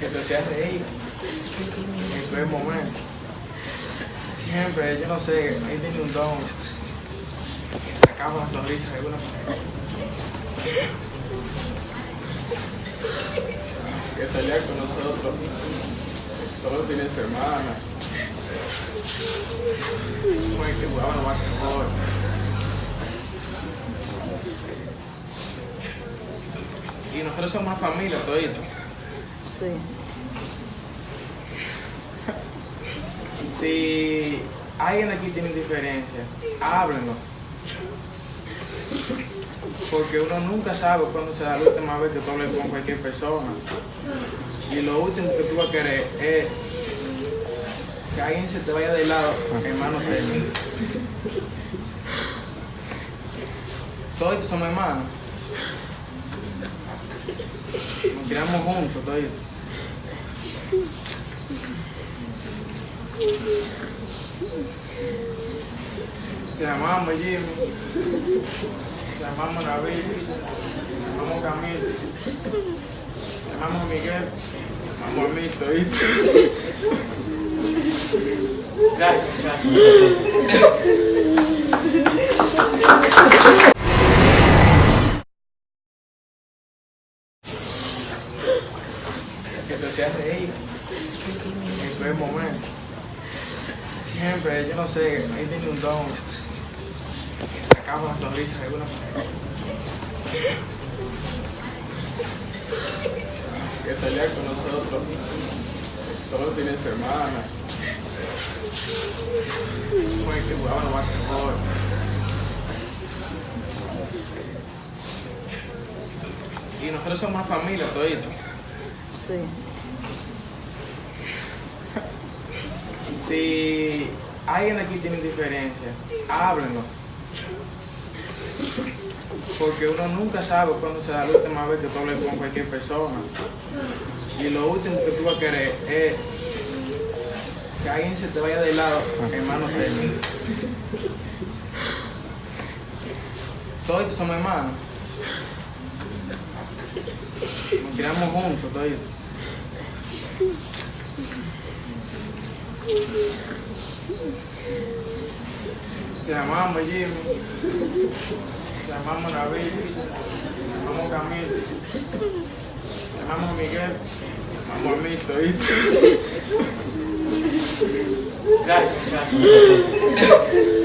que te hacía reír en cualquier momento. Siempre, yo no sé, ahí tiene un don que sacaba una sonrisa de alguna manera. Que salía con nosotros todos los fines de semana. El que jugaba el basquetbol. Y nosotros somos familia todito. Sí. Si alguien aquí tiene diferencia, háblenlo. Porque uno nunca sabe cuándo será la última vez que tú hables con cualquier persona. Y lo último que tú vas a querer es que alguien se te vaya de lado en manos de. Todos somos hermanos. Nos criamos juntos, todos. Te amamos, Jimmy. Te amamos, David. Te amamos, Camilo. Te amamos, Miguel. Te amamos mí, todito. Gracias, muchachos. Que te hacía reír en cualquier momento. Siempre, yo no sé, ahí tiene un don que sacaba una sonrisa de alguna manera. Que salía con nosotros todos los fines de semana. Con el que jugaba el basquetbol. Y nosotros somos una familia todito. Sí. Si alguien aquí tiene diferencia, háblenlo. Porque uno nunca sabe cuándo será la última vez que tú hables con cualquier persona. Y lo último que tú vas a querer es que alguien se te vaya de lado en manos de. Todos somos hermanos. Nos criamos juntos, todos. Te amamos, Jimmy. Te amamos, David. Te amamos, Camilo. Te amamos, Miguel. Te amamos mí, todito. Gracias, muchachos.